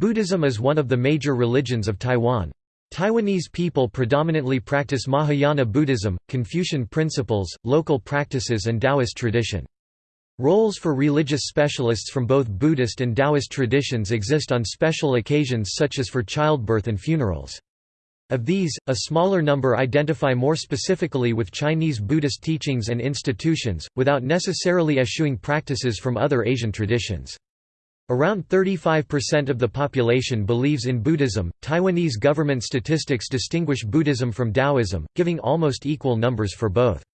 Buddhism is one of the major religions of Taiwan. Taiwanese people predominantly practice Mahayana Buddhism, Confucian principles, local practices and Taoist tradition. Roles for religious specialists from both Buddhist and Taoist traditions exist on special occasions such as for childbirth and funerals. Of these, a smaller number identify more specifically with Chinese Buddhist teachings and institutions, without necessarily eschewing practices from other Asian traditions. Around 35% of the population believes in Buddhism. Taiwanese government statistics distinguish Buddhism from Taoism, giving almost equal numbers for both.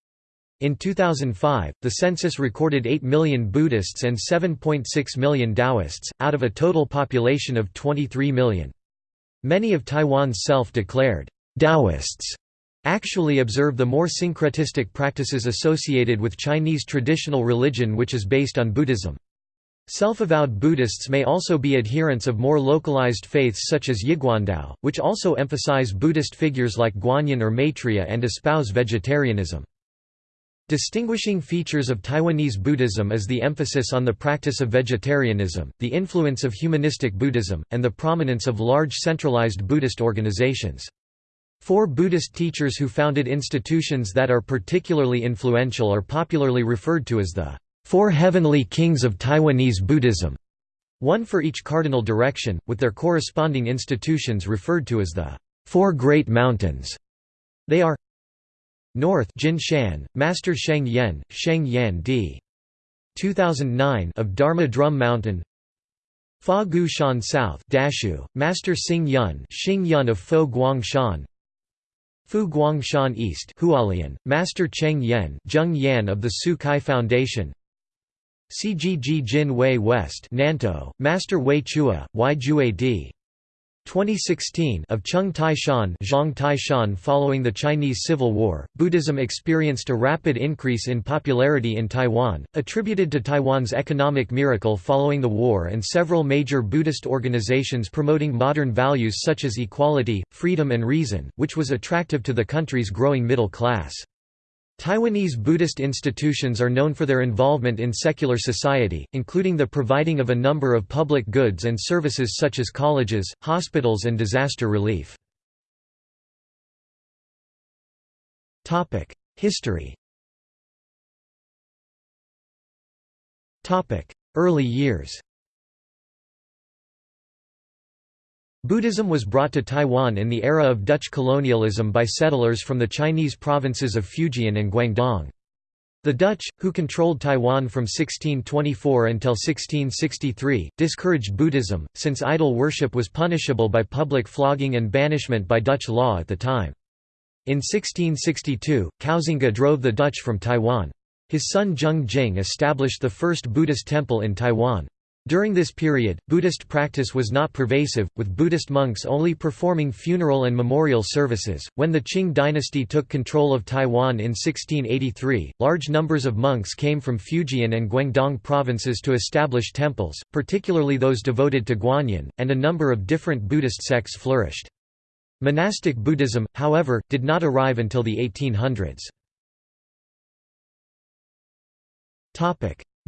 In 2005, the census recorded 8 million Buddhists and 7.6 million Taoists, out of a total population of 23 million. Many of Taiwan's self-declared Taoists actually observe the more syncretistic practices associated with Chinese traditional religion which is based on Buddhism. Self-avowed Buddhists may also be adherents of more localized faiths such as Yiguandao, which also emphasize Buddhist figures like Guanyin or Maitreya and espouse vegetarianism. Distinguishing features of Taiwanese Buddhism is the emphasis on the practice of vegetarianism, the influence of humanistic Buddhism, and the prominence of large centralized Buddhist organizations. Four Buddhist teachers who founded institutions that are particularly influential are popularly referred to as the Four Heavenly Kings of Taiwanese Buddhism, one for each cardinal direction, with their corresponding institutions referred to as the Four Great Mountains. They are North Jin Shan, Master Sheng Yen, Sheng Yan d. 2009 of Dharma Drum Mountain Fa Gu Shan South Dashu, Master Xing Yun Xing Yun of Fo Guang Shan Fu Guang Shan East Hualien, Master Cheng Yen Zheng Yan of the Tzu Chi Foundation CGG Jin Wei West Nantou, Master Wei Chua, Y D. 2016 of Chung Tai Shan, Zhang Tai Shan Following the Chinese Civil War, Buddhism experienced a rapid increase in popularity in Taiwan, attributed to Taiwan's economic miracle following the war and several major Buddhist organizations promoting modern values such as equality, freedom and reason, which was attractive to the country's growing middle class. Taiwanese Buddhist institutions are known for their involvement in secular society, including the providing of a number of public goods and services such as colleges, hospitals and disaster relief. History Early years Buddhism was brought to Taiwan in the era of Dutch colonialism by settlers from the Chinese provinces of Fujian and Guangdong. The Dutch, who controlled Taiwan from 1624 until 1663, discouraged Buddhism, since idol worship was punishable by public flogging and banishment by Dutch law at the time. In 1662, Koxinga drove the Dutch from Taiwan. His son Zheng Jing established the first Buddhist temple in Taiwan. During this period, Buddhist practice was not pervasive, with Buddhist monks only performing funeral and memorial services. When the Qing dynasty took control of Taiwan in 1683, large numbers of monks came from Fujian and Guangdong provinces to establish temples, particularly those devoted to Guanyin, and a number of different Buddhist sects flourished. Monastic Buddhism, however, did not arrive until the 1800s.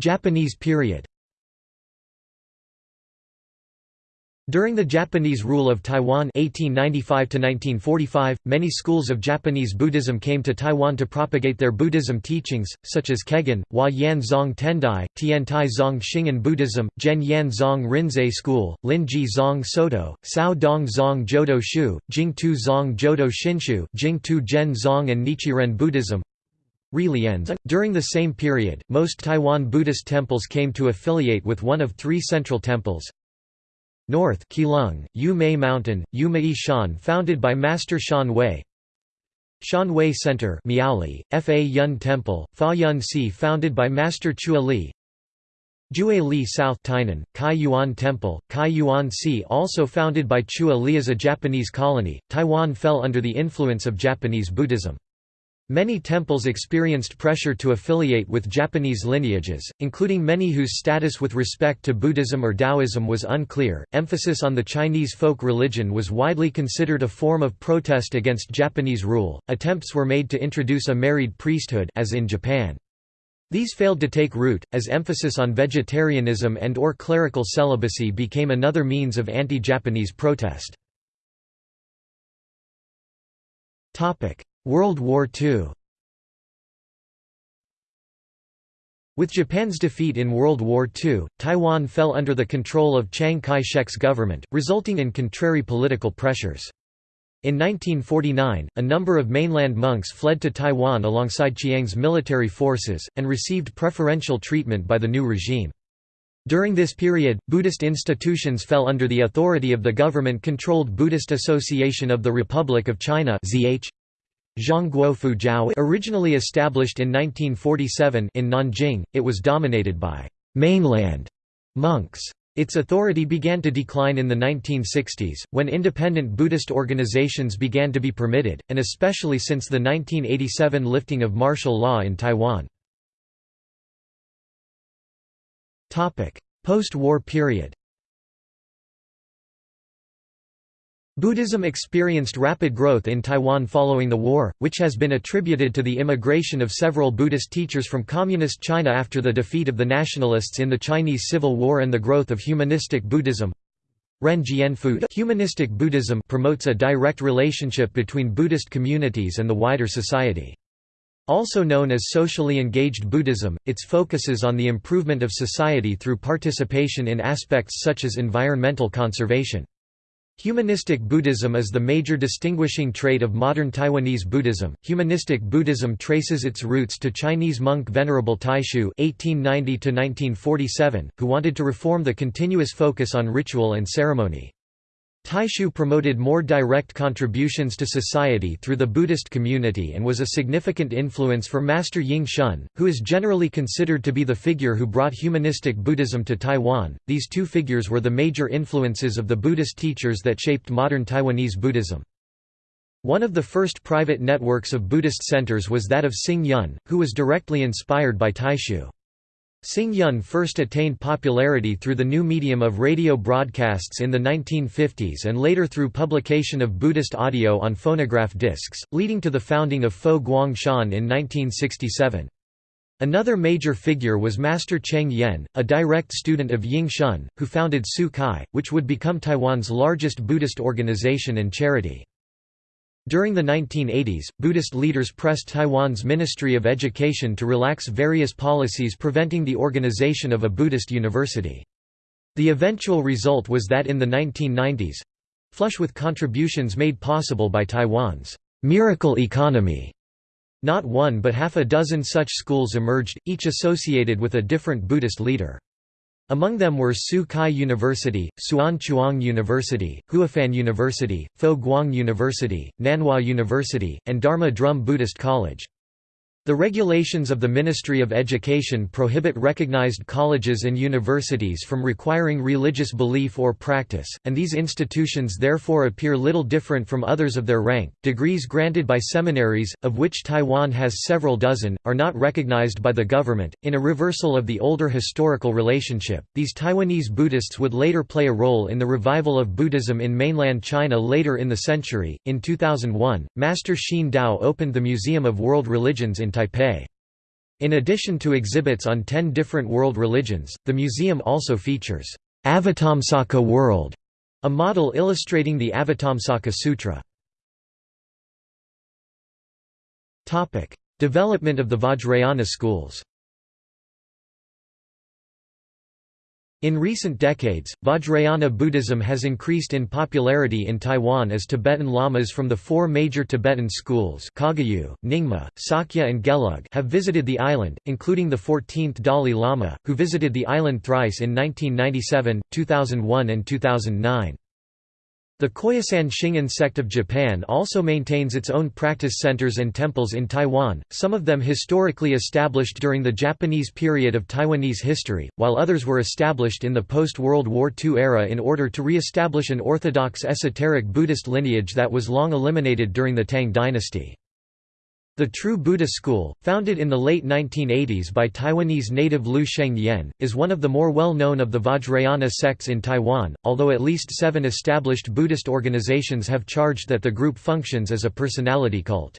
Japanese period During the Japanese rule of Taiwan 1895 many schools of Japanese Buddhism came to Taiwan to propagate their Buddhism teachings, such as Kegon, Hua Yan Zong Tendai, Tiantai Zong Shingon Buddhism, Zhen Yan Zong Rinzai School, Lin Ji Zong Soto, Sao Dong Zong Jodo Shu, Jing Tu Zong Jodo Shinshu, Jing Tu Zong and Nichiren Buddhism, during the same period, most Taiwan Buddhist temples came to affiliate with one of three central temples, North Keelung, Yu Mei Mountain, Yu Mei Shan founded by Master Shan Wei. Shan Wei Center Miaoli, Fa Yun Temple, Fa Yun Si founded by Master Chua Li. Jue Li South Tainan, Kai Yuan Temple, Kai Yuan Si also founded by Chua Li as a Japanese colony, Taiwan fell under the influence of Japanese Buddhism. Many temples experienced pressure to affiliate with Japanese lineages, including many whose status with respect to Buddhism or Taoism was unclear. Emphasis on the Chinese folk religion was widely considered a form of protest against Japanese rule. Attempts were made to introduce a married priesthood as in Japan. These failed to take root, as emphasis on vegetarianism and or clerical celibacy became another means of anti-Japanese protest. World War II With Japan's defeat in World War II, Taiwan fell under the control of Chiang Kai-shek's government, resulting in contrary political pressures. In 1949, a number of mainland monks fled to Taiwan alongside Chiang's military forces, and received preferential treatment by the new regime. During this period, Buddhist institutions fell under the authority of the government-controlled Buddhist Association of the Republic of China Zhongguo Fujiao originally established in 1947 in Nanjing, it was dominated by «mainland» monks. Its authority began to decline in the 1960s, when independent Buddhist organizations began to be permitted, and especially since the 1987 lifting of martial law in Taiwan. Post-war period Buddhism experienced rapid growth in Taiwan following the war, which has been attributed to the immigration of several Buddhist teachers from Communist China after the defeat of the nationalists in the Chinese Civil War and the growth of humanistic Buddhism. Ren Jianfu Humanistic Buddhism promotes a direct relationship between Buddhist communities and the wider society. Also known as socially engaged Buddhism, its focuses on the improvement of society through participation in aspects such as environmental conservation. Humanistic Buddhism is the major distinguishing trait of modern Taiwanese Buddhism. Humanistic Buddhism traces its roots to Chinese monk Venerable Taixu (1890–1947), who wanted to reform the continuous focus on ritual and ceremony. Taixu promoted more direct contributions to society through the Buddhist community and was a significant influence for Master Yin Shun, who is generally considered to be the figure who brought humanistic Buddhism to Taiwan. These two figures were the major influences of the Buddhist teachers that shaped modern Taiwanese Buddhism. One of the first private networks of Buddhist centers was that of Xing Yun, who was directly inspired by Taixu. Xing Yun first attained popularity through the new medium of radio broadcasts in the 1950s and later through publication of Buddhist audio on phonograph discs, leading to the founding of Fo Guang Shan in 1967. Another major figure was Master Cheng Yen, a direct student of Yin Shun, who founded Tzu Chi, which would become Taiwan's largest Buddhist organization and charity. During the 1980s, Buddhist leaders pressed Taiwan's Ministry of Education to relax various policies preventing the organization of a Buddhist university. The eventual result was that in the 1990s—flush with contributions made possible by Taiwan's «miracle economy», not one but half a dozen such schools emerged, each associated with a different Buddhist leader. Among them were Tzu Chi University, Hsuan Chuang University, Huafan University, Fo Guang University, Nanhua University, and Dharma Drum Buddhist College. The regulations of the Ministry of Education prohibit recognized colleges and universities from requiring religious belief or practice, and these institutions therefore appear little different from others of their rank. Degrees granted by seminaries, of which Taiwan has several dozen, are not recognized by the government. In a reversal of the older historical relationship, these Taiwanese Buddhists would later play a role in the revival of Buddhism in mainland China later in the century. In 2001, Master Hsien Dao opened the Museum of World Religions in Taipei. In addition to exhibits on ten different world religions, the museum also features, Avatamsaka World, a model illustrating the Avatamsaka Sutra. Development of the Vajrayana schools In recent decades, Vajrayana Buddhism has increased in popularity in Taiwan as Tibetan lamas from the four major Tibetan schools Kagyu, Nyingma, Sakya and Gelug have visited the island, including the 14th Dalai Lama, who visited the island thrice in 1997, 2001 and 2009. The Koyasan Shingon sect of Japan also maintains its own practice centers and temples in Taiwan, some of them historically established during the Japanese period of Taiwanese history, while others were established in the post-World War II era in order to re-establish an orthodox esoteric Buddhist lineage that was long eliminated during the Tang dynasty. The True Buddha School, founded in the late 1980s by Taiwanese native Lu Sheng Yen, is one of the more well-known of the Vajrayana sects in Taiwan, although at least seven established Buddhist organizations have charged that the group functions as a personality cult.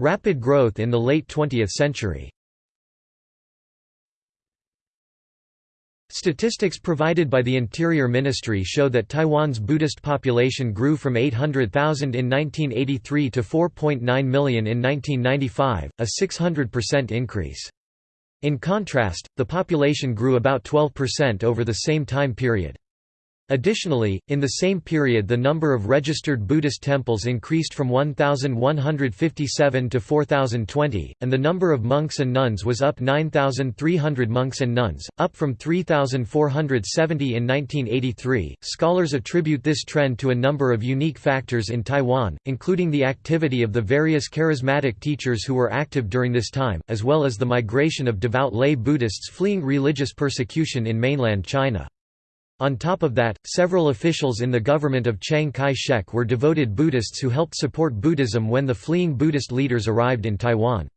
Rapid growth in the late 20th century Statistics provided by the Interior Ministry show that Taiwan's Buddhist population grew from 800,000 in 1983 to 4.9 million in 1995, a 600% increase. In contrast, the population grew about 12% over the same time period. Additionally, in the same period the number of registered Buddhist temples increased from 1,157 to 4,020, and the number of monks and nuns was up 9,300 monks and nuns, up from 3,470 in 1983. Scholars attribute this trend to a number of unique factors in Taiwan, including the activity of the various charismatic teachers who were active during this time, as well as the migration of devout lay Buddhists fleeing religious persecution in mainland China. On top of that, several officials in the government of Chiang Kai-shek were devoted Buddhists who helped support Buddhism when the fleeing Buddhist leaders arrived in Taiwan.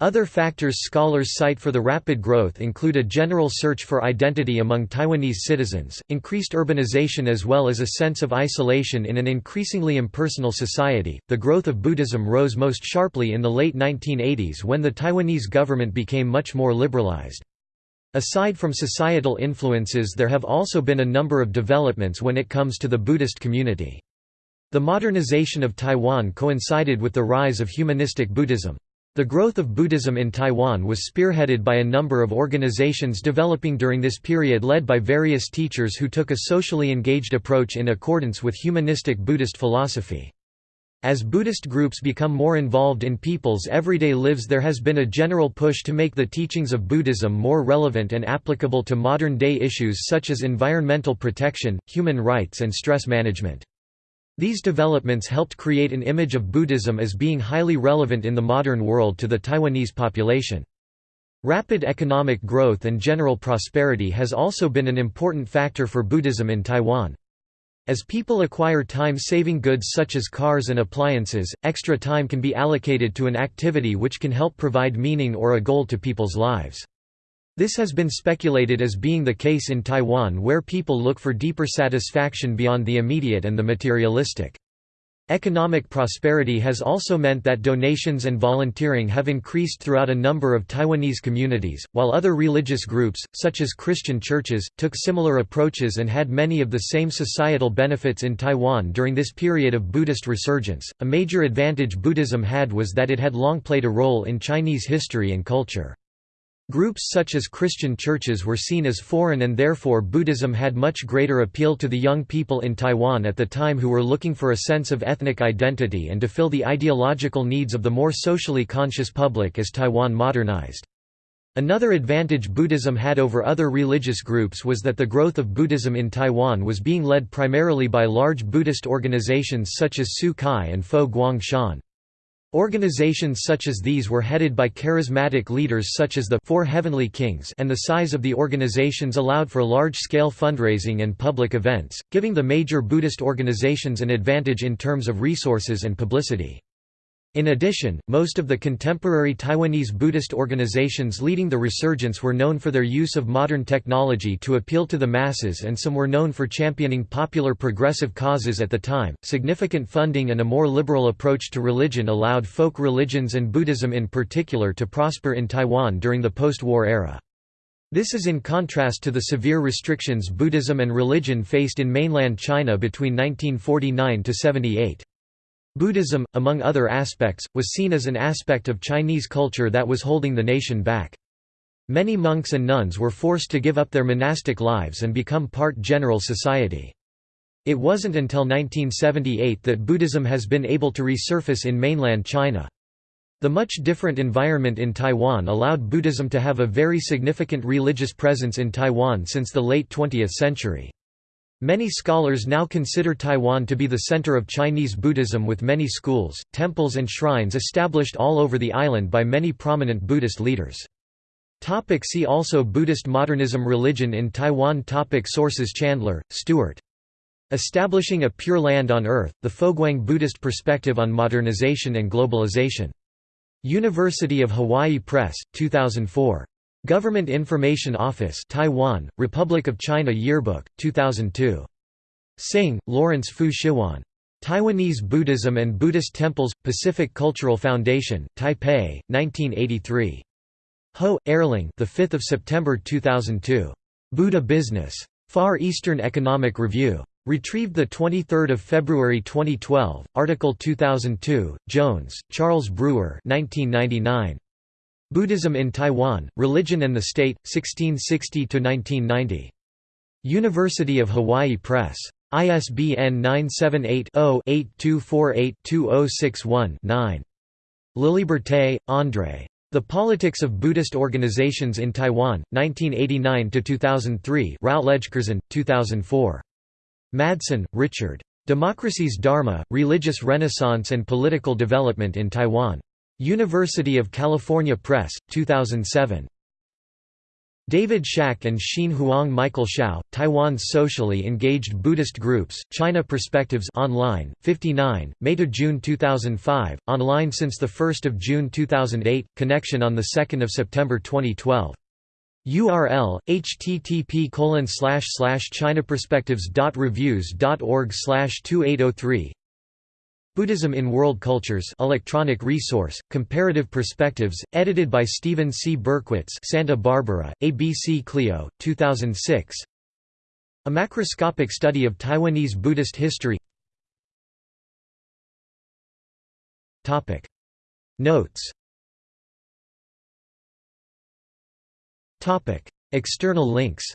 Other factors scholars cite for the rapid growth include a general search for identity among Taiwanese citizens, increased urbanization as well as a sense of isolation in an increasingly impersonal society. The growth of Buddhism rose most sharply in the late 1980s when the Taiwanese government became much more liberalized. Aside from societal influences there have also been a number of developments when it comes to the Buddhist community. The modernization of Taiwan coincided with the rise of humanistic Buddhism. The growth of Buddhism in Taiwan was spearheaded by a number of organizations developing during this period led by various teachers who took a socially engaged approach in accordance with humanistic Buddhist philosophy. As Buddhist groups become more involved in people's everyday lives there has been a general push to make the teachings of Buddhism more relevant and applicable to modern-day issues such as environmental protection, human rights and stress management. These developments helped create an image of Buddhism as being highly relevant in the modern world to the Taiwanese population. Rapid economic growth and general prosperity has also been an important factor for Buddhism in Taiwan. As people acquire time-saving goods such as cars and appliances, extra time can be allocated to an activity which can help provide meaning or a goal to people's lives. This has been speculated as being the case in Taiwan where people look for deeper satisfaction beyond the immediate and the materialistic. Economic prosperity has also meant that donations and volunteering have increased throughout a number of Taiwanese communities, while other religious groups, such as Christian churches, took similar approaches and had many of the same societal benefits in Taiwan during this period of Buddhist resurgence. A major advantage Buddhism had was that it had long played a role in Chinese history and culture. Groups such as Christian churches were seen as foreign and therefore Buddhism had much greater appeal to the young people in Taiwan at the time who were looking for a sense of ethnic identity and to fill the ideological needs of the more socially conscious public as Taiwan modernized. Another advantage Buddhism had over other religious groups was that the growth of Buddhism in Taiwan was being led primarily by large Buddhist organizations such as Tzu Chi and Fo Guang Shan. Organizations such as these were headed by charismatic leaders such as the Four Heavenly Kings and the size of the organizations allowed for large-scale fundraising and public events, giving the major Buddhist organizations an advantage in terms of resources and publicity. In addition, most of the contemporary Taiwanese Buddhist organizations leading the resurgence were known for their use of modern technology to appeal to the masses, and some were known for championing popular progressive causes at the time. Significant funding and a more liberal approach to religion allowed folk religions and Buddhism in particular to prosper in Taiwan during the post war era. This is in contrast to the severe restrictions Buddhism and religion faced in mainland China between 1949 to 78. Buddhism, among other aspects, was seen as an aspect of Chinese culture that was holding the nation back. Many monks and nuns were forced to give up their monastic lives and become part general society. It wasn't until 1978 that Buddhism has been able to resurface in mainland China. The much different environment in Taiwan allowed Buddhism to have a very significant religious presence in Taiwan since the late 20th century. Many scholars now consider Taiwan to be the center of Chinese Buddhism with many schools, temples and shrines established all over the island by many prominent Buddhist leaders. Topic see also Buddhist modernism Religion in Taiwan topic Sources Chandler, Stuart. Establishing a Pure Land on Earth, The Foguang Buddhist Perspective on Modernization and Globalization. University of Hawaii Press, 2004. Government Information Office Taiwan, Republic of China Yearbook, 2002. Sing, Lawrence Fu Shiwan. Taiwanese Buddhism and Buddhist Temples – Pacific Cultural Foundation, Taipei, 1983. Ho, Erling the 5th of September 2002. Buddha Business. Far Eastern Economic Review. Retrieved 23 February 2012, Article 2002, Jones, Charles Brewer 1999. Buddhism in Taiwan, Religion and the State, 1660–1990. University of Hawaii Press. ISBN 978-0-8248-2061-9. Laliberté, André. The Politics of Buddhist Organizations in Taiwan, 1989–2003 Routledge-Curzon, 2004. Madsen, Richard. Democracy's Dharma, Religious Renaissance and Political Development in Taiwan. University of California Press, 2007. David Schak and Xin Huang Michael Hsiao, Taiwan's Socially Engaged Buddhist Groups, China Perspectives online, 59, May to June 2005, online since 1 June 2008, connection on 2 September 2012. URL, http chinaperspectives.reviews.org 2803 Buddhism in World Cultures electronic resource, Comparative Perspectives, edited by Stephen C. Berkwitz Santa Barbara, ABC Clio, 2006 A macroscopic study of Taiwanese Buddhist history. Notes. External links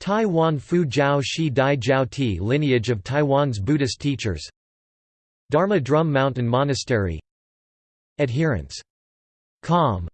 Taiwan Fu Jiao Shi Dai Jiao Ti lineage of Taiwan's Buddhist teachers. Dharma Drum Mountain Monastery. Adherents. Com